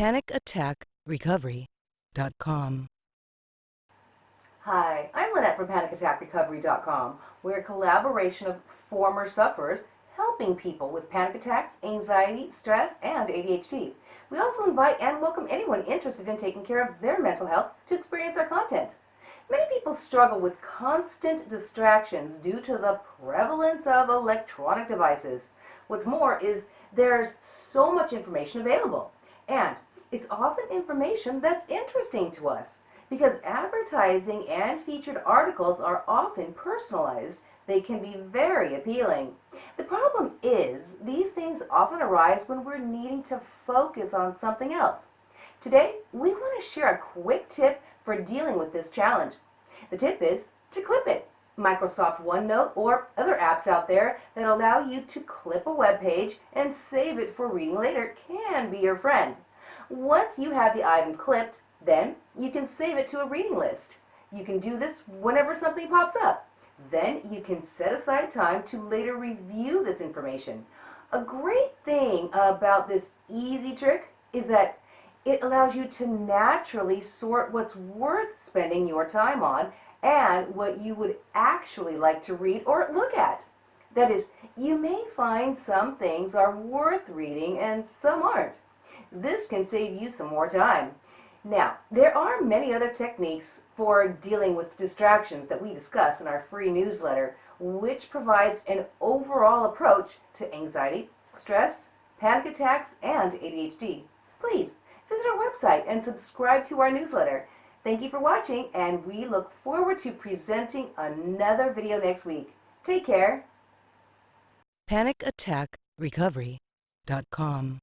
PanicAttackRecovery.com. Hi, I'm Lynette from PanicAttackRecovery.com. We're a collaboration of former sufferers helping people with panic attacks, anxiety, stress, and ADHD. We also invite and welcome anyone interested in taking care of their mental health to experience our content. Many people struggle with constant distractions due to the prevalence of electronic devices. What's more is there's so much information available, and it's often information that's interesting to us because advertising and featured articles are often personalized. They can be very appealing. The problem is these things often arise when we're needing to focus on something else. Today, we want to share a quick tip for dealing with this challenge. The tip is to clip it. Microsoft OneNote or other apps out there that allow you to clip a web page and save it for reading later can be your friend. Once you have the item clipped, then you can save it to a reading list. You can do this whenever something pops up. Then you can set aside time to later review this information. A great thing about this easy trick is that it allows you to naturally sort what's worth spending your time on and what you would actually like to read or look at. That is, you may find some things are worth reading and some aren't. This can save you some more time. Now, there are many other techniques for dealing with distractions that we discuss in our free newsletter, which provides an overall approach to anxiety, stress, panic attacks, and ADHD. Please visit our website and subscribe to our newsletter. Thank you for watching, and we look forward to presenting another video next week. Take care. PanicAttackRecovery.com.